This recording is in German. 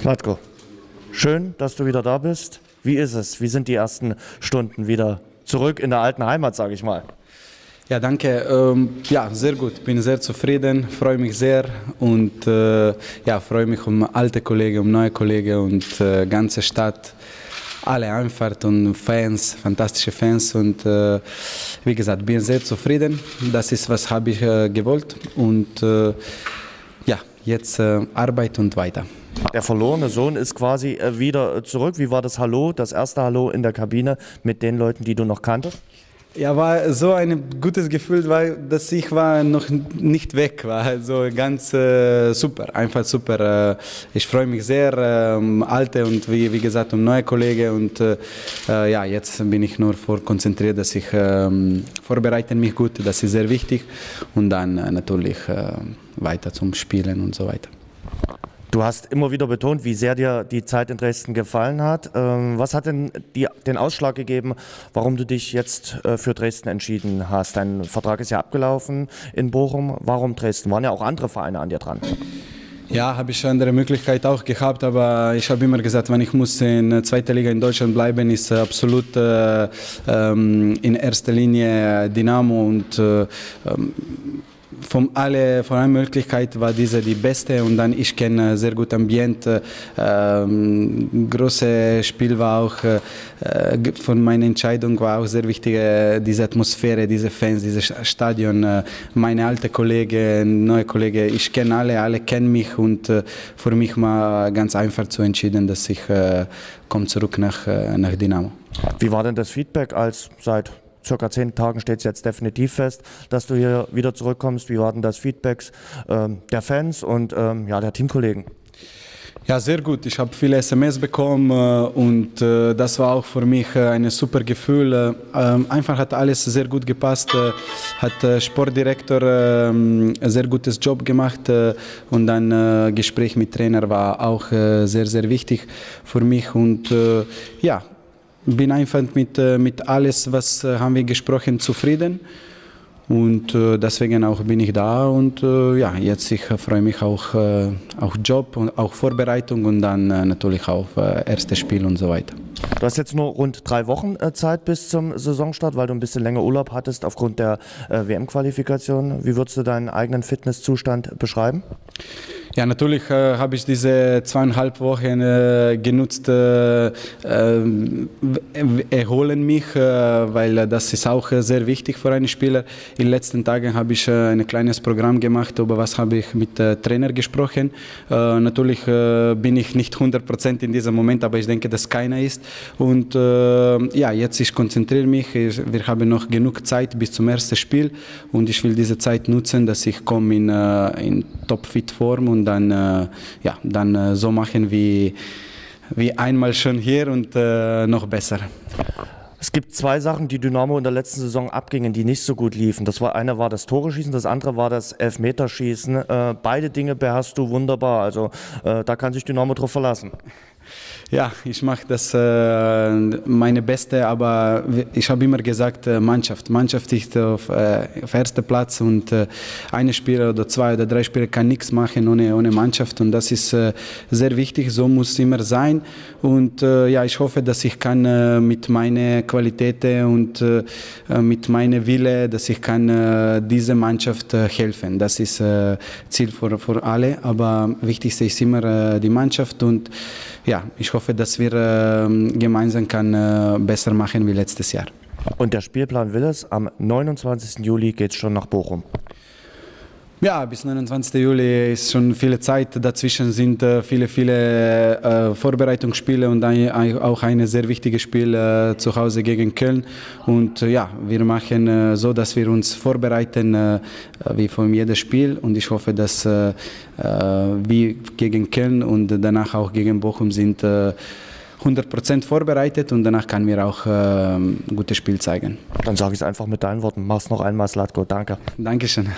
Slatko, schön, dass du wieder da bist. Wie ist es? Wie sind die ersten Stunden wieder zurück in der alten Heimat, sage ich mal? Ja, danke. Ähm, ja, sehr gut. Bin sehr zufrieden, freue mich sehr und äh, ja, freue mich um alte Kollegen, um neue Kollegen und äh, ganze Stadt, alle Einfahrt und Fans, fantastische Fans und äh, wie gesagt, bin sehr zufrieden. Das ist was habe ich äh, gewollt und äh, jetzt äh, Arbeit und weiter. Der verlorene Sohn ist quasi äh, wieder zurück. Wie war das Hallo, das erste Hallo in der Kabine mit den Leuten, die du noch kanntest? Ja, war so ein gutes Gefühl, weil dass ich war noch nicht weg war. Also ganz äh, super, einfach super. Äh, ich freue mich sehr, äh, um alte und wie, wie gesagt um neue Kollegen und äh, äh, ja, jetzt bin ich nur vor konzentriert, dass ich ähm, vorbereite mich gut, das ist sehr wichtig und dann natürlich weiter zum Spielen und so weiter. Du hast immer wieder betont, wie sehr dir die Zeit in Dresden gefallen hat. Ähm, was hat denn die, den Ausschlag gegeben, warum du dich jetzt äh, für Dresden entschieden hast? Dein Vertrag ist ja abgelaufen in Bochum. Warum Dresden? Waren ja auch andere Vereine an dir dran. Ja, habe ich andere Möglichkeiten auch gehabt, aber ich habe immer gesagt, wenn ich muss in zweiter Liga in Deutschland bleiben, ist absolut äh, ähm, in erster Linie Dynamo und äh, ähm, von alle von allen Möglichkeiten war diese die beste und dann ich kenne sehr gut Ambiente. Ähm, große Spiel war auch äh, von meiner Entscheidung war auch sehr wichtig äh, diese Atmosphäre, diese Fans, dieses Stadion. Äh, meine alte Kollegen, neue Kollegen, ich kenne alle, alle kennen mich und äh, für mich war ganz einfach zu entschieden, dass ich äh, komme zurück nach nach Dynamo. Wie war denn das Feedback als seit circa zehn Tagen steht es jetzt definitiv fest, dass du hier wieder zurückkommst. Wie war denn das Feedback ähm, der Fans und ähm, ja, der Teamkollegen? Ja, sehr gut. Ich habe viele SMS bekommen äh, und äh, das war auch für mich äh, ein super Gefühl. Äh, ähm, einfach hat alles sehr gut gepasst. Hat Sportdirektor ähm, ein sehr gutes Job gemacht und dann Gespräch mit Trainer war auch sehr, sehr wichtig für mich und ja, bin einfach mit, äh, mit alles, was äh, haben wir gesprochen, zufrieden. Und äh, deswegen auch bin ich da und ja, jetzt ich freue mich auch auf Job und auch Vorbereitung und dann natürlich auf äh, erstes Spiel und so weiter. Du hast jetzt nur rund drei Wochen Zeit bis zum Saisonstart, weil du ein bisschen länger Urlaub hattest aufgrund der WM-Qualifikation. Wie würdest du deinen eigenen Fitnesszustand beschreiben? Ja, natürlich äh, habe ich diese zweieinhalb Wochen äh, genutzt, äh, äh erholen mich, äh, weil das ist auch äh, sehr wichtig für einen Spieler. In den letzten Tagen habe ich ein kleines Programm gemacht, über was habe ich mit Trainer gesprochen. natürlich bin ich nicht 100% in diesem Moment, aber ich denke, dass keiner ist. Und ja, jetzt ich konzentriere mich. Wir haben noch genug Zeit bis zum ersten Spiel und ich will diese Zeit nutzen, dass ich komme in, in Top-Fit-Form und dann, äh, ja, dann äh, so machen wie, wie einmal schon hier und äh, noch besser. Es gibt zwei Sachen, die Dynamo in der letzten Saison abgingen, die nicht so gut liefen. Das war eine war das Tore schießen, das andere war das Elfmeterschießen. Äh, beide Dinge beherrschst du wunderbar. Also äh, da kann sich Dynamo drauf verlassen. Ja, ich mache das äh, meine Beste, aber ich habe immer gesagt, äh, Mannschaft. Mannschaft ist auf, äh, auf erster Platz und äh, eine Spieler oder zwei oder drei Spieler kann nichts machen ohne, ohne Mannschaft und das ist äh, sehr wichtig, so muss es immer sein und äh, ja, ich hoffe, dass ich kann äh, mit meinen Qualitäten und äh, mit meiner Wille, dass ich kann äh, dieser Mannschaft äh, helfen. Das ist äh, Ziel für, für alle, aber wichtigste ist immer äh, die Mannschaft und ja, ich hoffe, dass wir äh, gemeinsam kann, äh, besser machen wie letztes Jahr. Und der Spielplan will es, am 29. Juli geht es schon nach Bochum. Ja, bis 29. Juli ist schon viele Zeit. Dazwischen sind äh, viele, viele äh, Vorbereitungsspiele und auch ein sehr wichtiges Spiel äh, zu Hause gegen Köln. Und ja, wir machen so, dass wir uns vorbereiten wie von jedem Spiel. Und ich hoffe, dass wir gegen Köln und danach auch gegen Bochum sind. 100% vorbereitet und danach kann wir auch äh, ein gutes Spiel zeigen. Dann sage ich es einfach mit deinen Worten. Mach's noch einmal, Slatko. Danke. Dankeschön.